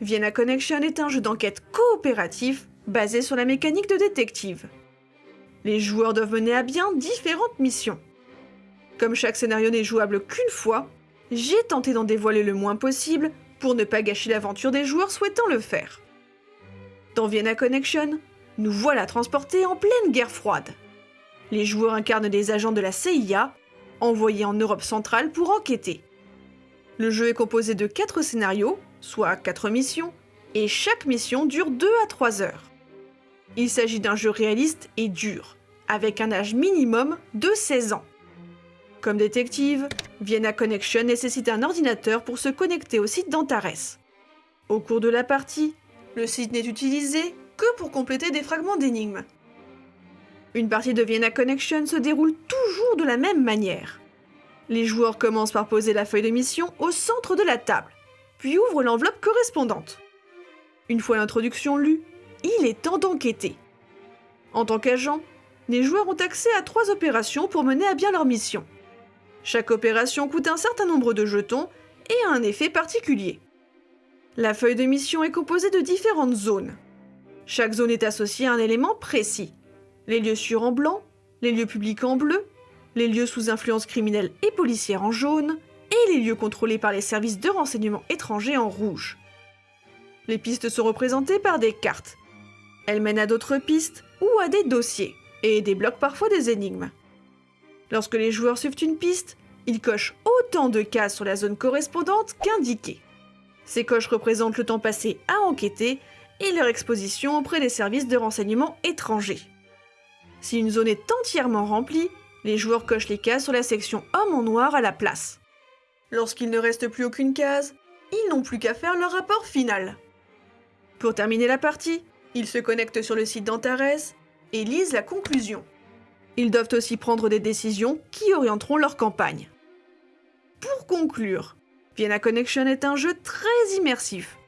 Vienna Connection est un jeu d'enquête coopératif basé sur la mécanique de détective. Les joueurs doivent mener à bien différentes missions. Comme chaque scénario n'est jouable qu'une fois, j'ai tenté d'en dévoiler le moins possible pour ne pas gâcher l'aventure des joueurs souhaitant le faire. Dans Vienna Connection, nous voilà transportés en pleine guerre froide. Les joueurs incarnent des agents de la CIA, envoyés en Europe centrale pour enquêter. Le jeu est composé de 4 scénarios, soit 4 missions, et chaque mission dure 2 à 3 heures. Il s'agit d'un jeu réaliste et dur, avec un âge minimum de 16 ans. Comme détective, Vienna Connection nécessite un ordinateur pour se connecter au site d'Antares. Au cours de la partie, le site n'est utilisé que pour compléter des fragments d'énigmes. Une partie de Vienna Connection se déroule toujours de la même manière. Les joueurs commencent par poser la feuille de mission au centre de la table, puis ouvrent l'enveloppe correspondante. Une fois l'introduction lue, il est temps d'enquêter. En tant qu'agent, les joueurs ont accès à trois opérations pour mener à bien leur mission. Chaque opération coûte un certain nombre de jetons et a un effet particulier. La feuille de mission est composée de différentes zones. Chaque zone est associée à un élément précis. Les lieux sûrs en blanc, les lieux publics en bleu, les lieux sous influence criminelle et policière en jaune, et les lieux contrôlés par les services de renseignement étrangers en rouge. Les pistes sont représentées par des cartes. Elles mènent à d'autres pistes ou à des dossiers, et débloquent parfois des énigmes. Lorsque les joueurs suivent une piste, ils cochent autant de cases sur la zone correspondante qu'indiquées. Ces coches représentent le temps passé à enquêter et leur exposition auprès des services de renseignement étrangers. Si une zone est entièrement remplie, les joueurs cochent les cases sur la section homme en noir à la place. Lorsqu'il ne reste plus aucune case, ils n'ont plus qu'à faire leur rapport final. Pour terminer la partie, ils se connectent sur le site d'Antares et lisent la conclusion. Ils doivent aussi prendre des décisions qui orienteront leur campagne. Pour conclure, Vienna Connection est un jeu très immersif.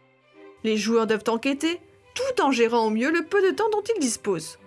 Les joueurs doivent enquêter tout en gérant au mieux le peu de temps dont ils disposent.